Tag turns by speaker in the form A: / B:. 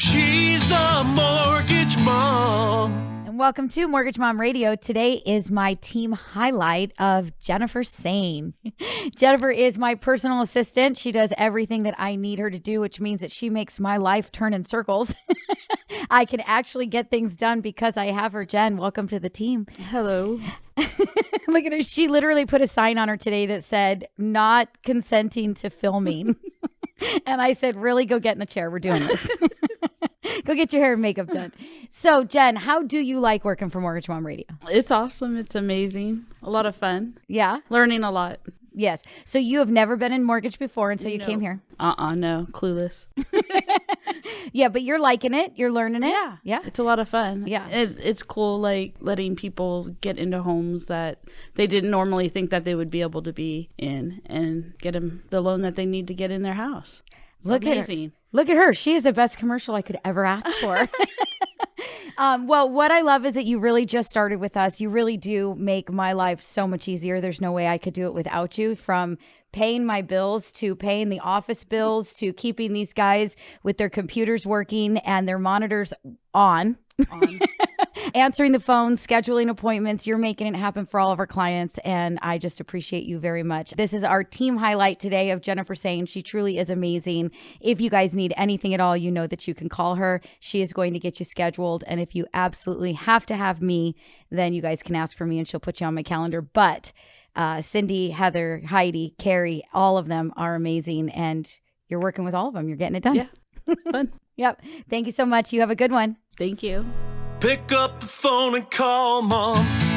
A: She's the mortgage mom.
B: And welcome to Mortgage Mom Radio. Today is my team highlight of Jennifer Sane. Jennifer is my personal assistant. She does everything that I need her to do, which means that she makes my life turn in circles. I can actually get things done because I have her. Jen, welcome to the team.
C: Hello.
B: Look at her. She literally put a sign on her today that said, not consenting to filming. and I said, really, go get in the chair. We're doing this. go get your hair and makeup done. So, Jen, how do you like working for Mortgage Mom Radio?
C: It's awesome. It's amazing. A lot of fun.
B: Yeah.
C: Learning a lot.
B: Yes. So you have never been in mortgage before until you
C: No.
B: came here.
C: Uh uh no. Clueless.
B: Yeah, but you're liking it. You're learning it.
C: Yeah.
B: Yeah.
C: It's a lot of fun.
B: Yeah.
C: It, it's cool, like letting people get into homes that they didn't normally think that they would be able to be in and get them the loan that they need to get in their house.
B: Look at her. Look at her. She is the best commercial I could ever ask for. um, well, what I love is that you really just started with us. You really do make my life so much easier. There's no way I could do it without you. From paying my bills to paying the office bills to keeping these guys with their computers working and their monitors on.
C: On.
B: answering the phone, scheduling appointments. You're making it happen for all of our clients. And I just appreciate you very much. This is our team highlight today of Jennifer Sane she truly is amazing. If you guys need anything at all, you know that you can call her. She is going to get you scheduled. And if you absolutely have to have me, then you guys can ask for me and she'll put you on my calendar. But uh, Cindy, Heather, Heidi, Carrie, all of them are amazing. And you're working with all of them. You're getting it done.
C: Yeah. It's fun.
B: Yep. Thank you so much. You have a good one.
C: Thank you.
A: Pick up the phone and call mom.